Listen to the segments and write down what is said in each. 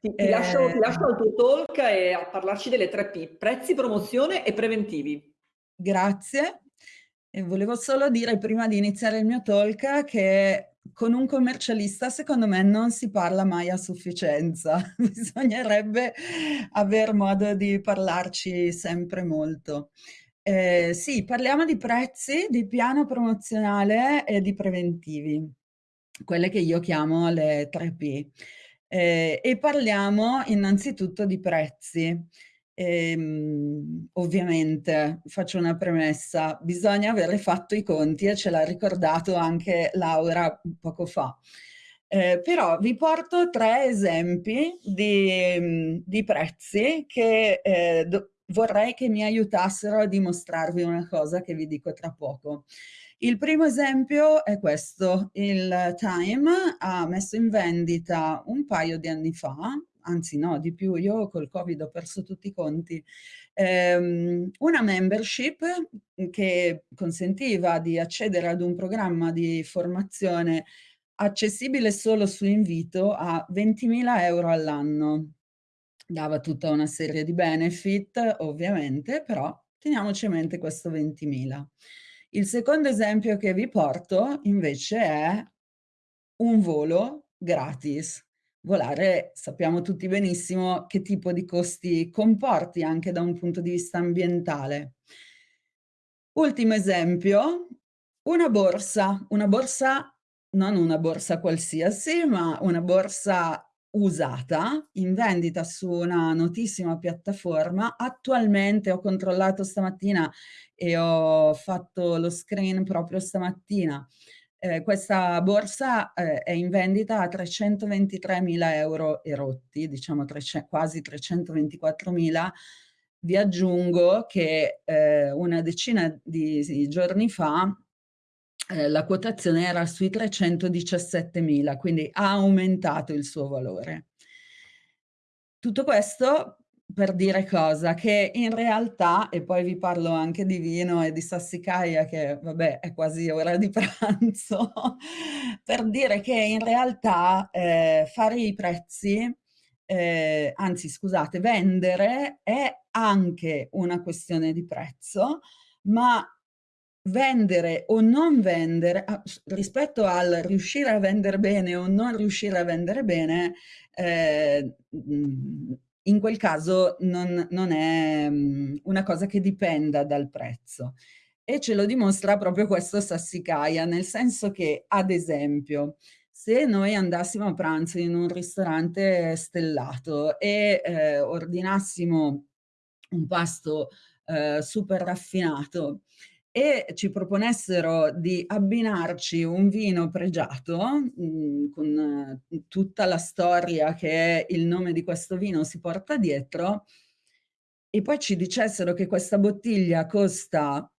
Ti, ti, lascio, ti lascio al tuo talk e a parlarci delle tre P, prezzi, promozione e preventivi. Grazie. E volevo solo dire prima di iniziare il mio talk che con un commercialista secondo me non si parla mai a sufficienza, bisognerebbe aver modo di parlarci sempre molto. Eh, sì, parliamo di prezzi, di piano promozionale e di preventivi, quelle che io chiamo le 3P. Eh, e parliamo innanzitutto di prezzi. Ehm, ovviamente, faccio una premessa, bisogna avere fatto i conti e ce l'ha ricordato anche Laura poco fa. Eh, però vi porto tre esempi di, di prezzi che eh, vorrei che mi aiutassero a dimostrarvi una cosa che vi dico tra poco. Il primo esempio è questo, il Time ha messo in vendita un paio di anni fa, anzi no, di più, io col Covid ho perso tutti i conti, ehm, una membership che consentiva di accedere ad un programma di formazione accessibile solo su invito a 20.000 euro all'anno. Dava tutta una serie di benefit, ovviamente, però teniamoci a mente questo 20.000. Il secondo esempio che vi porto invece è un volo gratis. Volare sappiamo tutti benissimo che tipo di costi comporti anche da un punto di vista ambientale. Ultimo esempio, una borsa, una borsa, non una borsa qualsiasi, ma una borsa usata in vendita su una notissima piattaforma. Attualmente ho controllato stamattina e ho fatto lo screen proprio stamattina. Eh, questa borsa eh, è in vendita a 323.000 euro erotti, diciamo quasi 324.000. Vi aggiungo che eh, una decina di giorni fa eh, la quotazione era sui 317.000, quindi ha aumentato il suo valore. Tutto questo per dire cosa? Che in realtà, e poi vi parlo anche di vino e di sassicaia, che vabbè è quasi ora di pranzo, per dire che in realtà eh, fare i prezzi, eh, anzi scusate, vendere è anche una questione di prezzo, ma vendere o non vendere, rispetto al riuscire a vendere bene o non riuscire a vendere bene, eh, in quel caso non, non è una cosa che dipenda dal prezzo. E ce lo dimostra proprio questo Sassicaia, nel senso che, ad esempio, se noi andassimo a pranzo in un ristorante stellato e eh, ordinassimo un pasto eh, super raffinato e ci proponessero di abbinarci un vino pregiato mh, mm, con uh, tutta la storia che il nome di questo vino si porta dietro e poi ci dicessero che questa bottiglia costa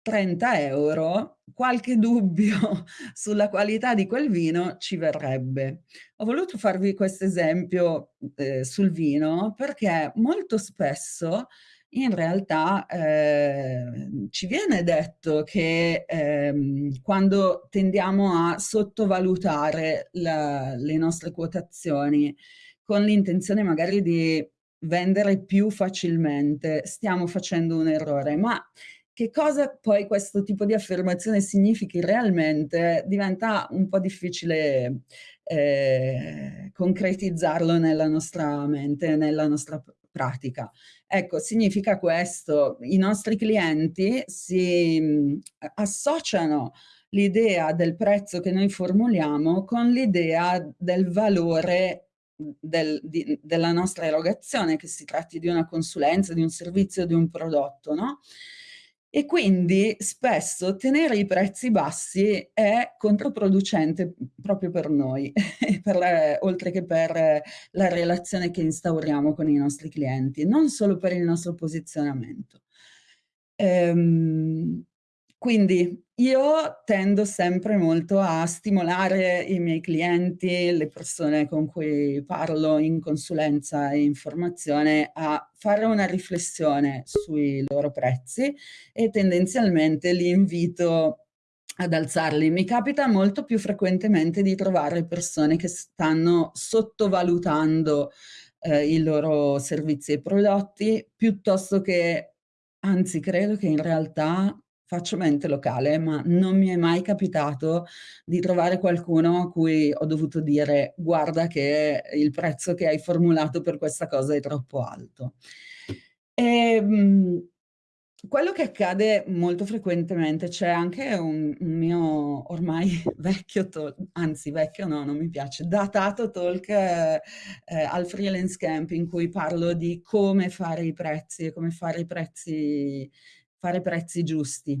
30 euro, qualche dubbio sulla qualità di quel vino ci verrebbe. Ho voluto farvi questo esempio eh, sul vino perché molto spesso in realtà eh, ci viene detto che eh, quando tendiamo a sottovalutare la, le nostre quotazioni con l'intenzione magari di vendere più facilmente, stiamo facendo un errore, ma che cosa poi questo tipo di affermazione significhi realmente diventa un po' difficile eh, concretizzarlo nella nostra mente, nella nostra pratica. Ecco, significa questo, i nostri clienti si associano l'idea del prezzo che noi formuliamo con l'idea del valore del, di, della nostra erogazione, che si tratti di una consulenza, di un servizio, di un prodotto, no? E quindi spesso tenere i prezzi bassi è controproducente proprio per noi, per la, oltre che per la relazione che instauriamo con i nostri clienti, non solo per il nostro posizionamento. Ehm, quindi io tendo sempre molto a stimolare i miei clienti, le persone con cui parlo in consulenza e informazione a fare una riflessione sui loro prezzi e tendenzialmente li invito ad alzarli. Mi capita molto più frequentemente di trovare persone che stanno sottovalutando eh, i loro servizi e prodotti, piuttosto che, anzi credo che in realtà faccio mente locale, ma non mi è mai capitato di trovare qualcuno a cui ho dovuto dire guarda che il prezzo che hai formulato per questa cosa è troppo alto. E, ehm, quello che accade molto frequentemente, c'è anche un, un, mio ormai vecchio talk, anzi vecchio no, non mi piace, datato talk eh, al freelance camp in cui parlo di come fare i prezzi e come fare i prezzi, fare prezzi giusti.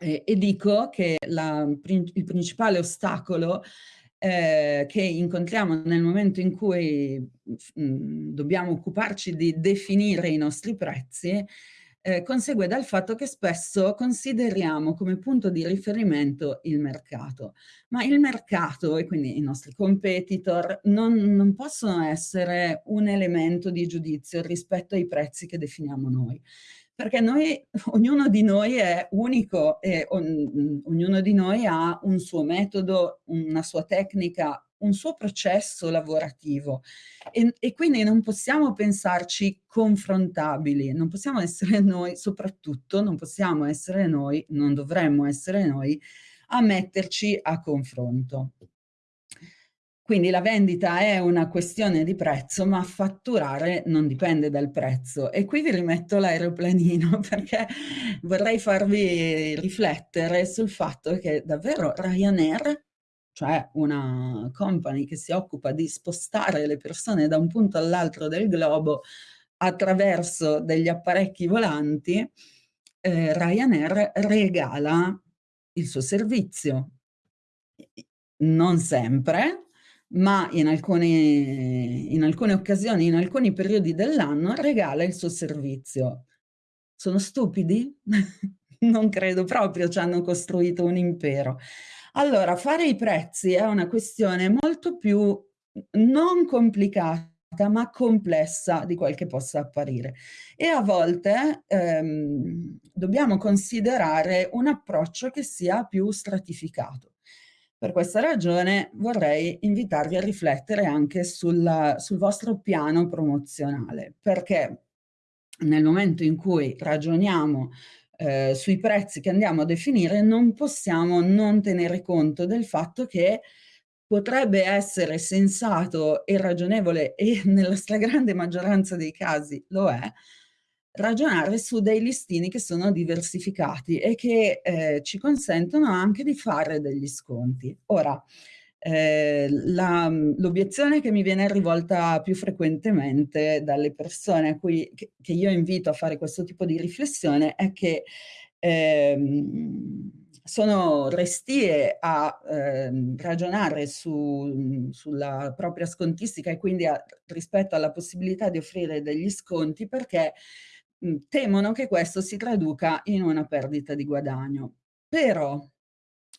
E, e dico che la, il principale ostacolo eh, che incontriamo nel momento in cui mh, mm, dobbiamo occuparci di definire i nostri prezzi eh, consegue dal fatto che spesso consideriamo come punto di riferimento il mercato, ma il mercato e quindi i nostri competitor non, non possono essere un elemento di giudizio rispetto ai prezzi che definiamo noi perché noi, ognuno di noi è unico e on, ognuno di noi ha un suo metodo, una sua tecnica, un suo processo lavorativo e, e, quindi non possiamo pensarci confrontabili, non possiamo essere noi, soprattutto non possiamo essere noi, non dovremmo essere noi, a metterci a confronto. Quindi la vendita è una questione di prezzo, ma fatturare non dipende dal prezzo. E qui vi rimetto l'aeroplanino perché vorrei farvi riflettere sul fatto che davvero Ryanair cioè una company che si occupa di spostare le persone da un punto all'altro del globo attraverso degli apparecchi volanti, eh, Ryanair regala il suo servizio. Non sempre, ma in alcune, in alcune occasioni, in alcuni periodi dell'anno, regala il suo servizio. Sono stupidi? non credo proprio, ci hanno costruito un impero. Allora, fare i prezzi è una questione molto più non complicata ma complessa di quel che possa apparire e a volte ehm, dobbiamo considerare un approccio che sia più stratificato. Per questa ragione vorrei invitarvi a riflettere anche sulla, sul vostro piano promozionale, perché nel momento in cui ragioniamo eh, sui prezzi che andiamo a definire non possiamo non tenere conto del fatto che potrebbe essere sensato e ragionevole e nella stragrande maggioranza dei casi lo è, ragionare su dei listini che sono diversificati e che eh, ci consentono anche di fare degli sconti. Ora, eh, l'obiezione che mi viene rivolta più frequentemente dalle persone a cui, che, che, io invito a fare questo tipo di riflessione è che ehm, sono restie a eh, ragionare su, sulla propria scontistica e quindi a, rispetto alla possibilità di offrire degli sconti perché temono che questo si traduca in una perdita di guadagno. Però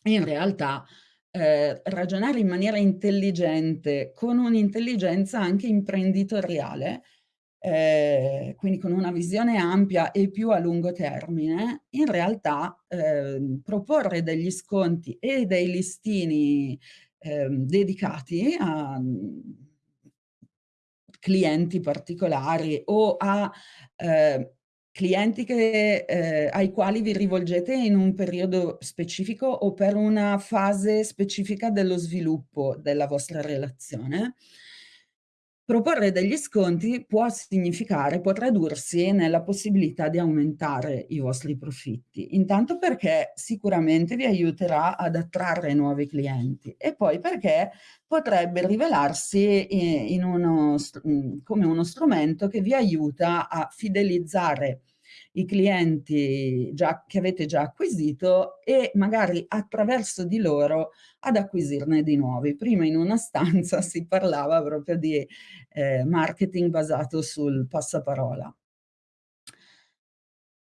in realtà eh, ragionare in maniera intelligente, con un'intelligenza anche imprenditoriale, eh, quindi con una visione ampia e più a lungo termine, in realtà eh, proporre degli sconti e dei listini ehm, dedicati a clienti particolari o a eh, clienti che, eh, ai quali vi rivolgete in un periodo specifico o per una fase specifica dello sviluppo della vostra relazione. Proporre degli sconti può significare, può tradursi nella possibilità di aumentare i vostri profitti. Intanto perché sicuramente vi aiuterà ad attrarre nuovi clienti e poi perché potrebbe rivelarsi in uno, come uno strumento che vi aiuta a fidelizzare i clienti già, che avete già acquisito e magari attraverso di loro ad acquisirne di nuovi. Prima in una stanza si parlava proprio di eh, marketing basato sul passaparola.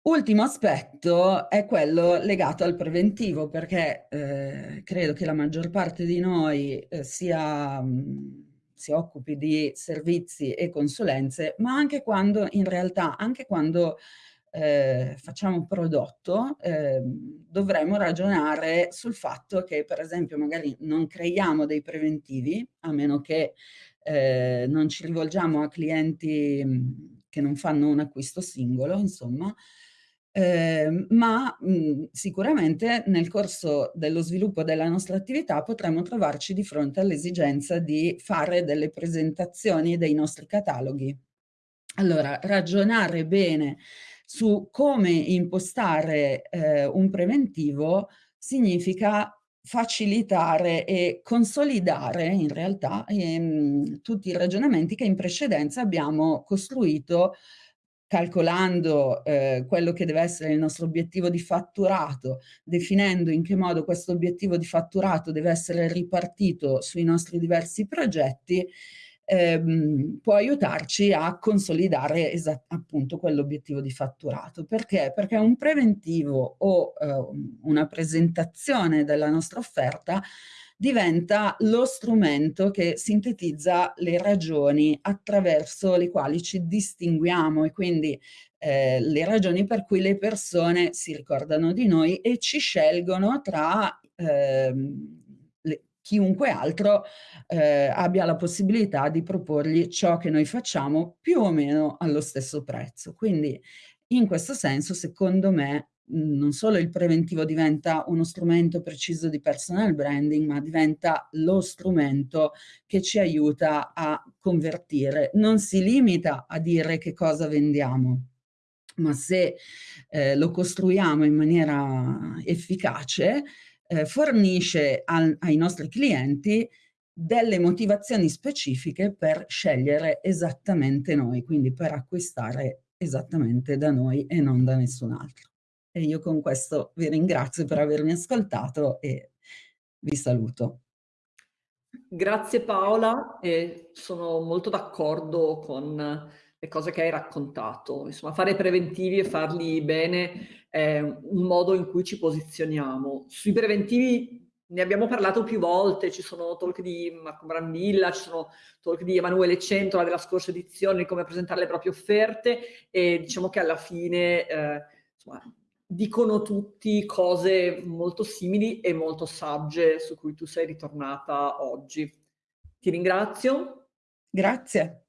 Ultimo aspetto è quello legato al preventivo, perché eh, credo che la maggior parte di noi eh, sia, mh, si occupi di servizi e consulenze, ma anche quando in realtà, anche quando eh, facciamo un prodotto, eh, dovremmo ragionare sul fatto che, per esempio, magari non creiamo dei preventivi, a meno che eh, non ci rivolgiamo a clienti che non fanno un acquisto singolo, insomma, eh, ma mh, sicuramente nel corso dello sviluppo della nostra attività potremo trovarci di fronte all'esigenza di fare delle presentazioni dei nostri cataloghi. Allora, ragionare bene su come impostare eh, un preventivo significa facilitare e consolidare in realtà ehm, tutti i ragionamenti che in precedenza abbiamo costruito calcolando eh, quello che deve essere il nostro obiettivo di fatturato, definendo in che modo questo obiettivo di fatturato deve essere ripartito sui nostri diversi progetti ehm, può aiutarci a consolidare appunto quell'obiettivo di fatturato. Perché? Perché un preventivo o eh, una presentazione della nostra offerta diventa lo strumento che sintetizza le ragioni attraverso le quali ci distinguiamo e quindi eh, le ragioni per cui le persone si ricordano di noi e ci scelgono tra eh, chiunque altro eh, abbia la possibilità di proporgli ciò che noi facciamo più o meno allo stesso prezzo. Quindi in questo senso, secondo me, non solo il preventivo diventa uno strumento preciso di personal branding, ma diventa lo strumento che ci aiuta a convertire. Non si limita a dire che cosa vendiamo, ma se eh, lo costruiamo in maniera efficace, eh, fornisce al, ai nostri clienti delle motivazioni specifiche per scegliere esattamente noi, quindi per acquistare esattamente da noi e non da nessun altro. E io con questo vi ringrazio per avermi ascoltato e vi saluto. Grazie Paola, e sono molto d'accordo con le cose che hai raccontato. Insomma, fare preventivi e farli bene è un modo in cui ci posizioniamo. Sui preventivi ne abbiamo parlato più volte, ci sono talk di Marco Brambilla, ci sono talk di Emanuele Centola della scorsa edizione di come presentare le proprie offerte e diciamo che alla fine eh, insomma, dicono tutti cose molto simili e molto sagge su cui tu sei ritornata oggi. Ti ringrazio. Grazie.